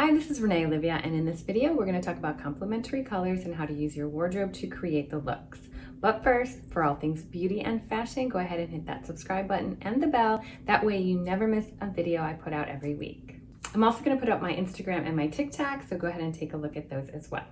Hi, this is Renee Olivia, and in this video, we're going to talk about complementary colors and how to use your wardrobe to create the looks. But first, for all things beauty and fashion, go ahead and hit that subscribe button and the bell. That way you never miss a video I put out every week. I'm also going to put up my Instagram and my TikTok, so go ahead and take a look at those as well.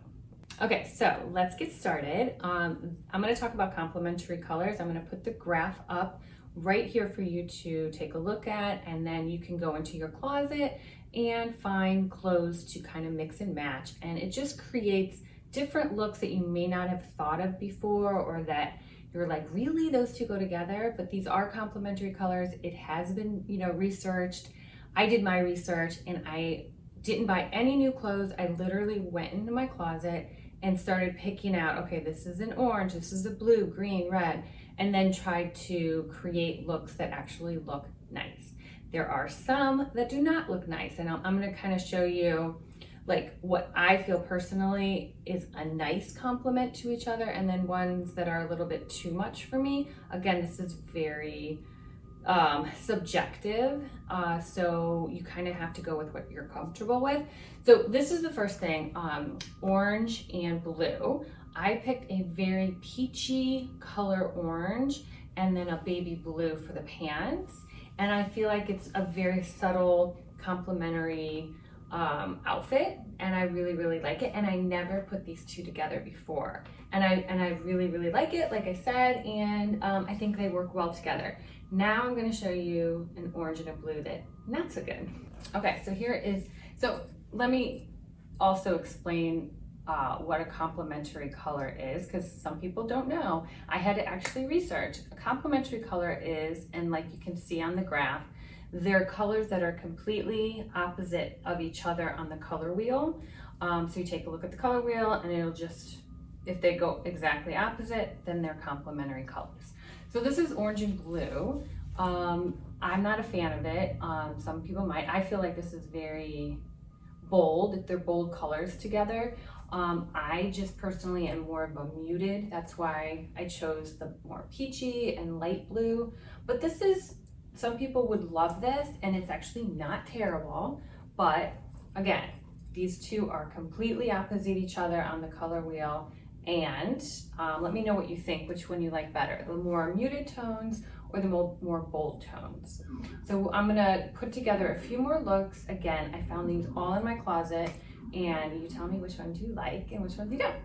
Okay, so let's get started. Um, I'm going to talk about complementary colors. I'm going to put the graph up right here for you to take a look at, and then you can go into your closet and find clothes to kind of mix and match. And it just creates different looks that you may not have thought of before or that you're like, really, those two go together? But these are complementary colors. It has been, you know, researched. I did my research and I didn't buy any new clothes. I literally went into my closet and started picking out, okay, this is an orange, this is a blue, green, red, and then tried to create looks that actually look nice. There are some that do not look nice and I'm, I'm gonna kind of show you like what I feel personally is a nice complement to each other and then ones that are a little bit too much for me. Again, this is very um, subjective. Uh, so you kind of have to go with what you're comfortable with. So this is the first thing, um, orange and blue. I picked a very peachy color orange and then a baby blue for the pants. And I feel like it's a very subtle complementary um, outfit and I really, really like it. And I never put these two together before. And I, and I really, really like it, like I said, and um, I think they work well together. Now I'm gonna show you an orange and a blue that not so good. Okay, so here is, so let me also explain uh, what a complementary color is because some people don't know. I had to actually research. A complementary color is, and like you can see on the graph, they're colors that are completely opposite of each other on the color wheel. Um, so you take a look at the color wheel and it'll just, if they go exactly opposite, then they're complementary colors. So this is orange and blue. Um, I'm not a fan of it. Um, some people might. I feel like this is very bold. They're bold colors together. Um, I just personally am more of a muted. That's why I chose the more peachy and light blue. But this is, some people would love this and it's actually not terrible. But again, these two are completely opposite each other on the color wheel. And um, let me know what you think, which one you like better, the more muted tones or the more, more bold tones. So I'm gonna put together a few more looks. Again, I found these all in my closet and you tell me which ones you like and which ones you don't.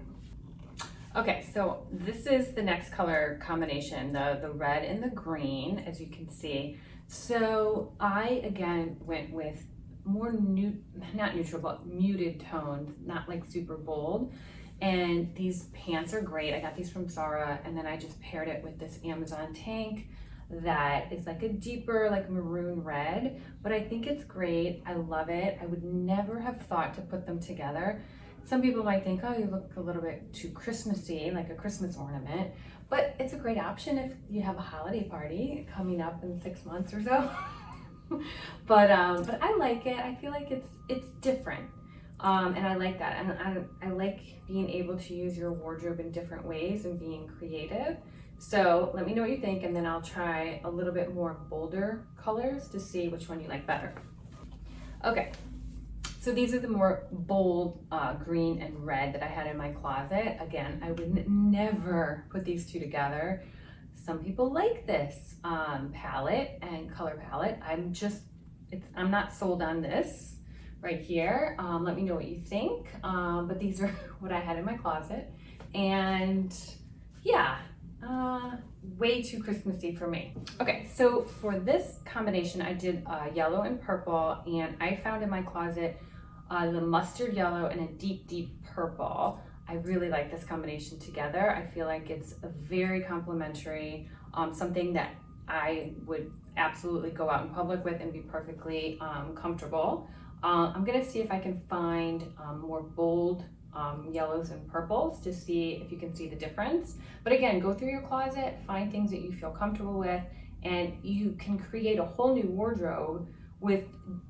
Okay, so this is the next color combination, the, the red and the green, as you can see. So I, again, went with more new, not neutral, but muted tones, not like super bold. And these pants are great. I got these from Zara and then I just paired it with this Amazon tank that is like a deeper like maroon red, but I think it's great. I love it. I would never have thought to put them together. Some people might think, oh, you look a little bit too Christmassy, like a Christmas ornament, but it's a great option if you have a holiday party coming up in six months or so. but um, but I like it. I feel like it's it's different. Um, and I like that. And I, I like being able to use your wardrobe in different ways and being creative. So let me know what you think and then I'll try a little bit more bolder colors to see which one you like better. Okay, so these are the more bold uh, green and red that I had in my closet. Again, I would never put these two together. Some people like this um, palette and color palette. I'm just, I'm not sold on this right here. Um, let me know what you think. Um, but these are what I had in my closet. And yeah, uh, way too Christmassy for me. Okay, so for this combination, I did uh, yellow and purple, and I found in my closet uh, the mustard yellow and a deep, deep purple. I really like this combination together. I feel like it's a very complementary, um, something that I would absolutely go out in public with and be perfectly um, comfortable. Uh, I'm gonna see if I can find um, more bold um, yellows and purples to see if you can see the difference. But again, go through your closet, find things that you feel comfortable with, and you can create a whole new wardrobe with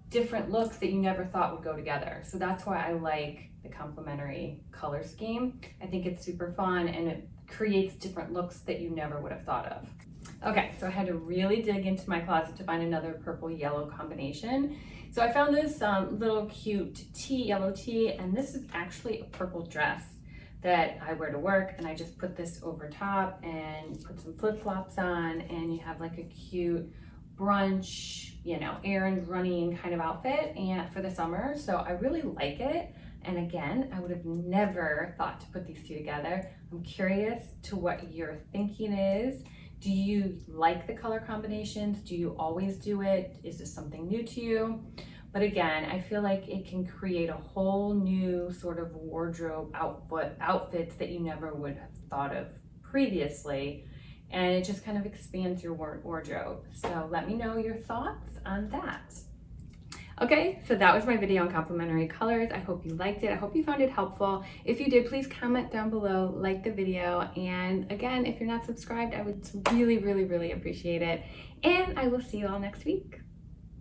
different looks that you never thought would go together. So that's why I like the complementary color scheme. I think it's super fun and it creates different looks that you never would have thought of. Okay, so I had to really dig into my closet to find another purple yellow combination. So I found this um, little cute tee, yellow tee, and this is actually a purple dress that I wear to work and I just put this over top and put some flip-flops on and you have like a cute brunch, you know, errand running kind of outfit and for the summer. So I really like it. And again, I would have never thought to put these two together. I'm curious to what your thinking is. Do you like the color combinations? Do you always do it? Is this something new to you? But again, I feel like it can create a whole new sort of wardrobe outfit outfits that you never would have thought of previously. And it just kind of expands your wardrobe. So let me know your thoughts on that. Okay, so that was my video on complementary colors. I hope you liked it. I hope you found it helpful. If you did, please comment down below, like the video. And again, if you're not subscribed, I would really, really, really appreciate it. And I will see you all next week.